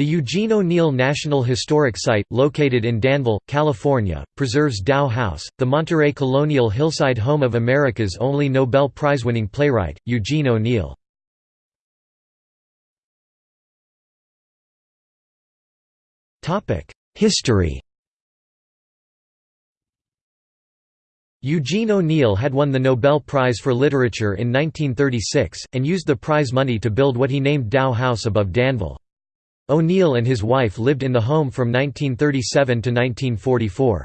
The Eugene O'Neill National Historic Site, located in Danville, California, preserves Tao House, the Monterey colonial hillside home of America's only Nobel Prize-winning playwright, Eugene O'Neill. History Eugene O'Neill had won the Nobel Prize for Literature in 1936, and used the prize money to build what he named Tao House above Danville. O'Neill and his wife lived in the home from 1937 to 1944.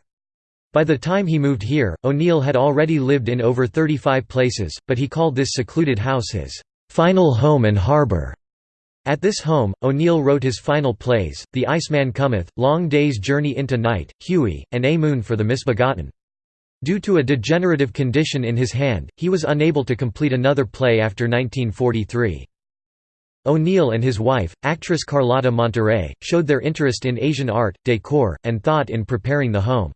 By the time he moved here, O'Neill had already lived in over 35 places, but he called this secluded house his final home and harbor. At this home, O'Neill wrote his final plays, The Iceman Cometh, Long Day's Journey into Night, Hughie, and A Moon for the Misbegotten. Due to a degenerative condition in his hand, he was unable to complete another play after 1943. O'Neill and his wife, actress Carlotta Monterey, showed their interest in Asian art, decor, and thought in preparing the home.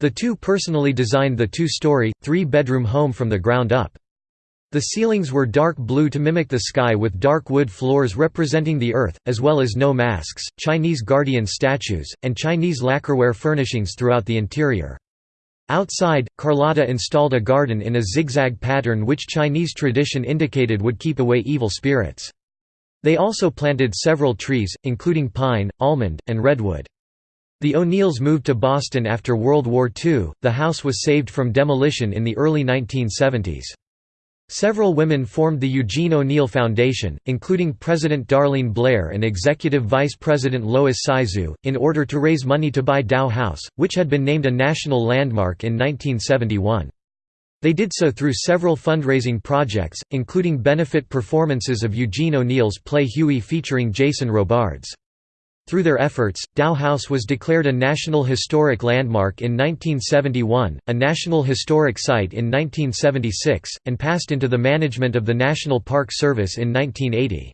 The two personally designed the two-story, three-bedroom home from the ground up. The ceilings were dark blue to mimic the sky with dark wood floors representing the earth, as well as Noh masks, Chinese guardian statues, and Chinese lacquerware furnishings throughout the interior. Outside, Carlotta installed a garden in a zigzag pattern which Chinese tradition indicated would keep away evil spirits. They also planted several trees, including pine, almond, and redwood. The O'Neills moved to Boston after World War II. The house was saved from demolition in the early 1970s. Several women formed the Eugene O'Neill Foundation, including President Darlene Blair and Executive Vice President Lois Saizu, in order to raise money to buy Tao House, which had been named a national landmark in 1971. They did so through several fundraising projects, including benefit performances of Eugene O'Neill's play Hughie featuring Jason Robards. Through their efforts, Tao House was declared a National Historic Landmark in 1971, a National Historic Site in 1976, and passed into the management of the National Park Service in 1980.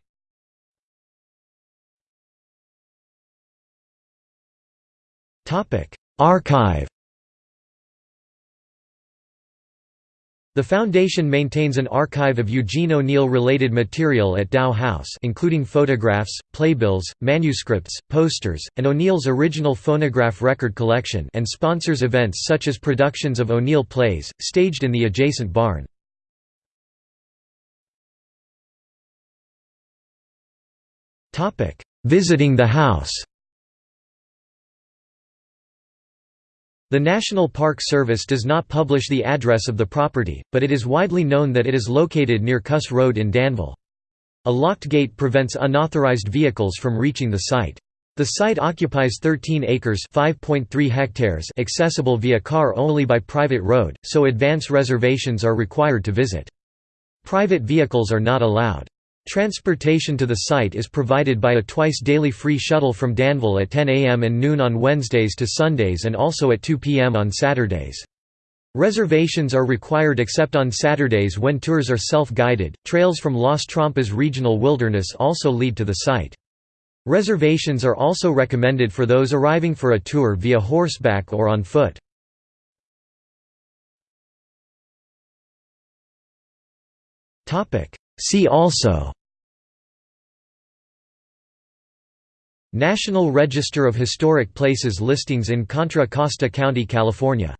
Archive The foundation maintains an archive of Eugene O'Neill-related material at Tao House including photographs, playbills, manuscripts, posters, and O'Neill's original phonograph record collection and sponsors events such as productions of O'Neill plays, staged in the adjacent barn. Visiting the house The National Park Service does not publish the address of the property, but it is widely known that it is located near Kuss Road in Danville. A locked gate prevents unauthorized vehicles from reaching the site. The site occupies 13 acres (5.3 hectares) accessible via car only by private road, so advance reservations are required to visit. Private vehicles are not allowed. Transportation to the site is provided by a twice-daily free shuttle from Danville at 10 a.m. and noon on Wednesdays to Sundays and also at 2 p.m. on Saturdays. Reservations are required except on Saturdays when tours are self-guided. Trails from Las Trampas Regional Wilderness also lead to the site. Reservations are also recommended for those arriving for a tour via horseback or on foot. Topic: See also National Register of Historic Places listings in Contra Costa County, California